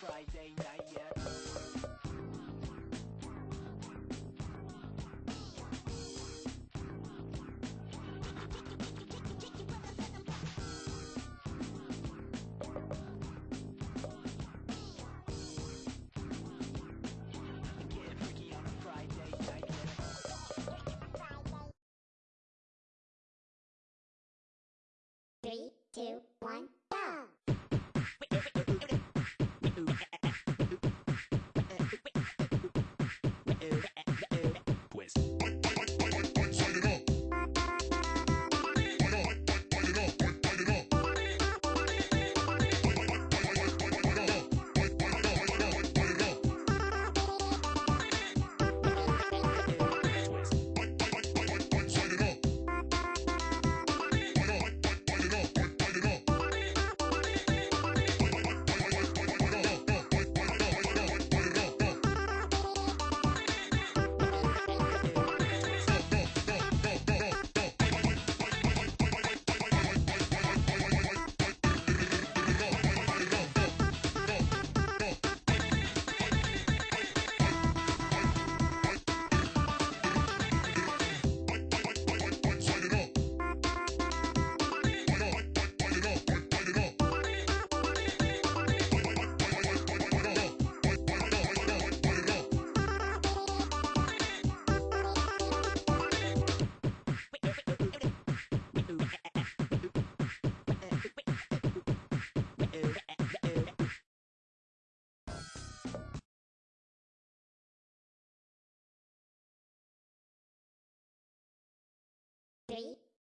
Friday night yet. Three, two, one,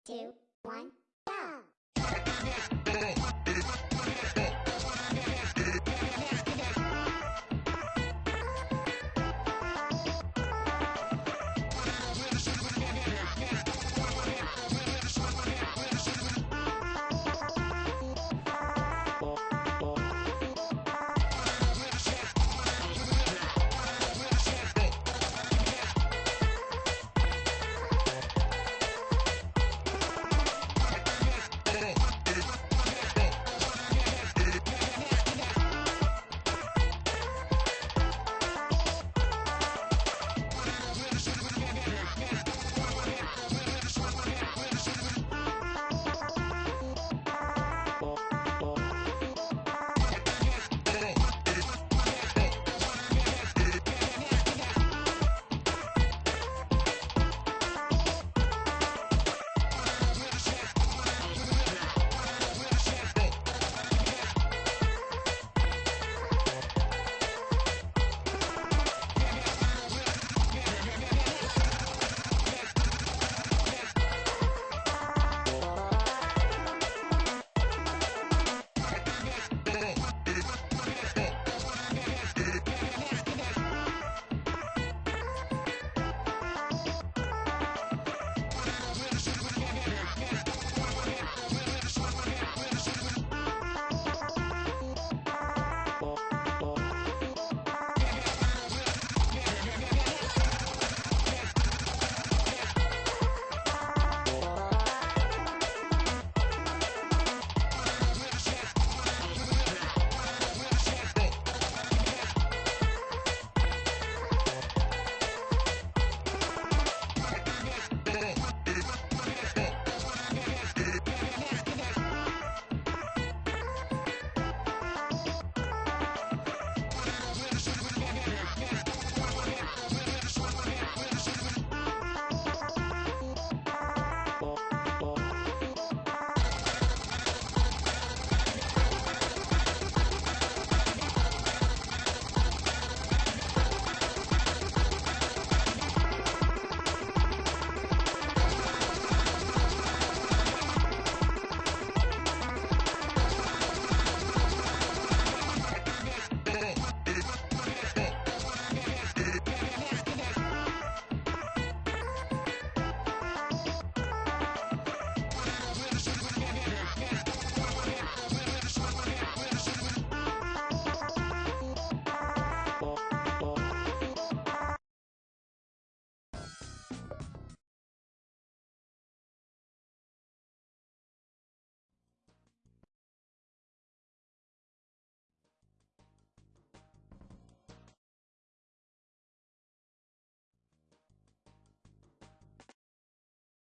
two, one,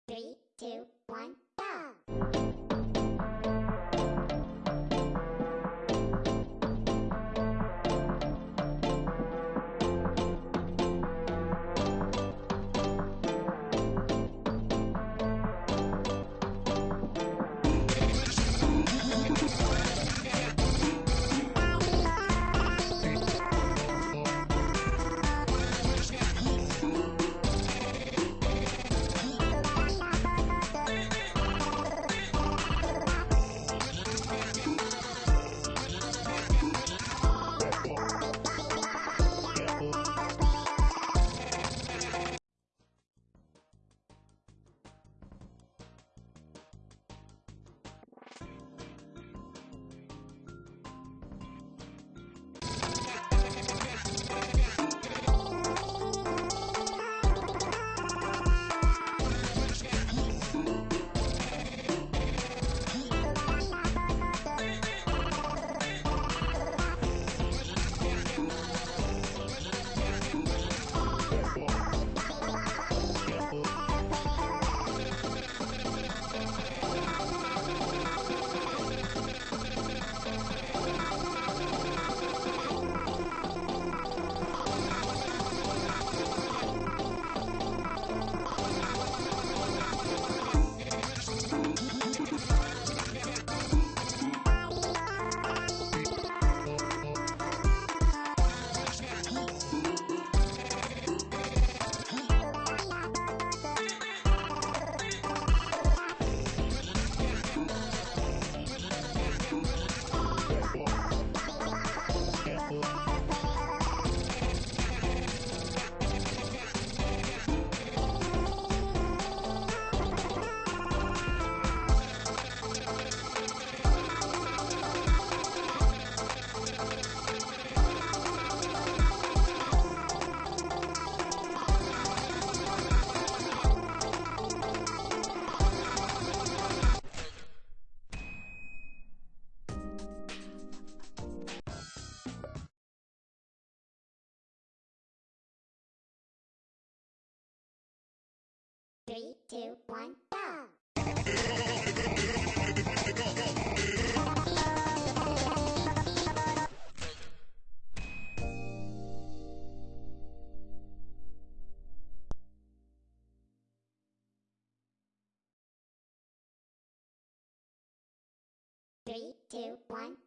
Three, two, one, Three, two, one, go! Three, two, one,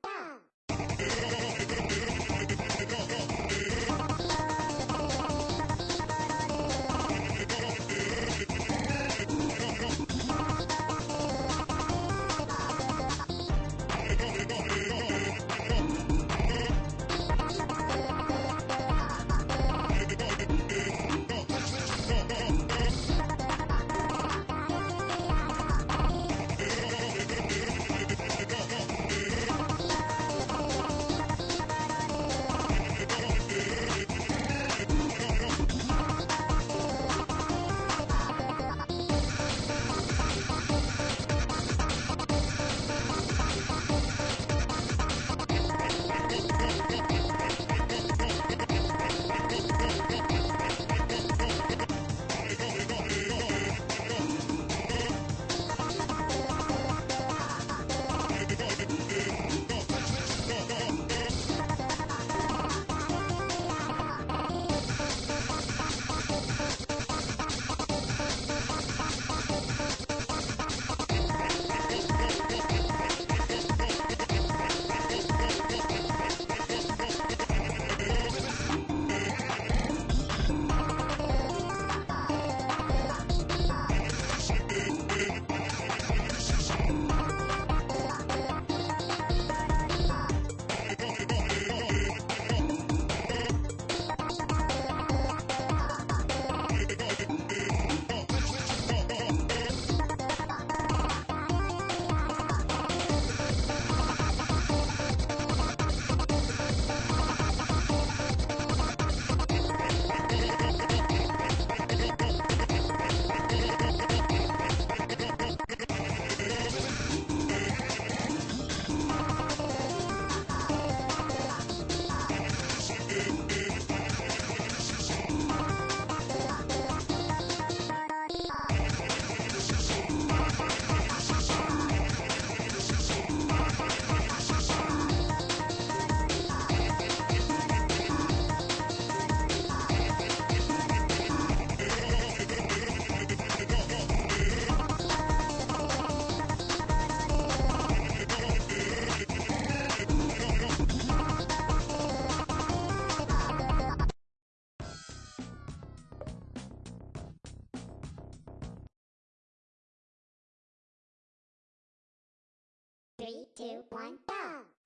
Three, two, one, go!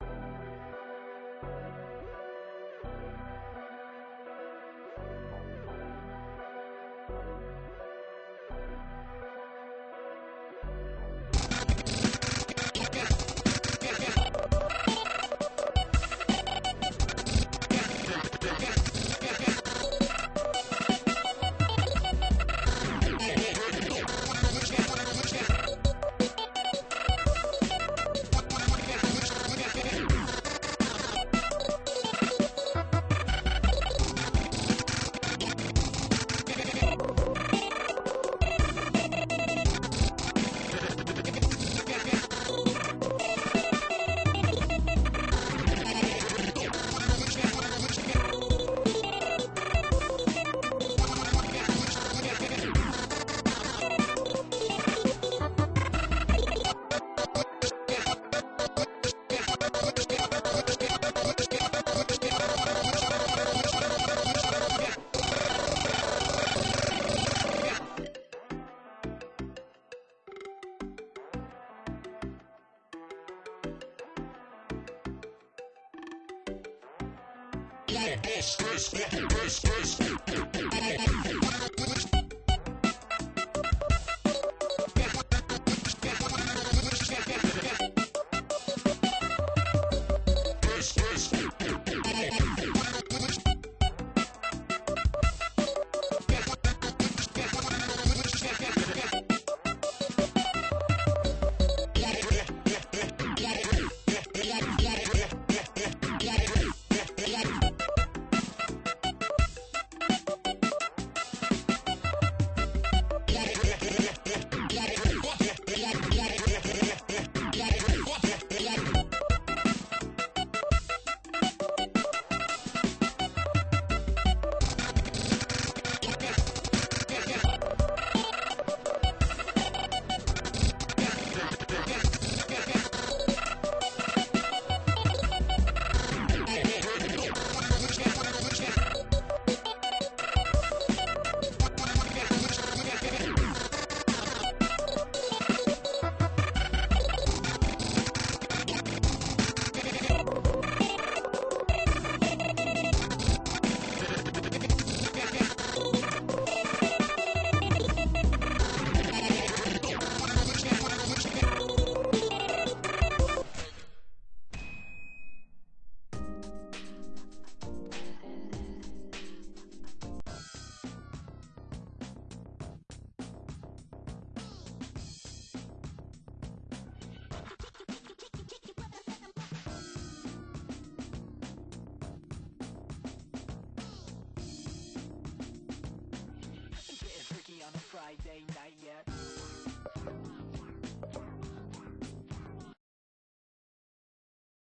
Yes, yes, yes.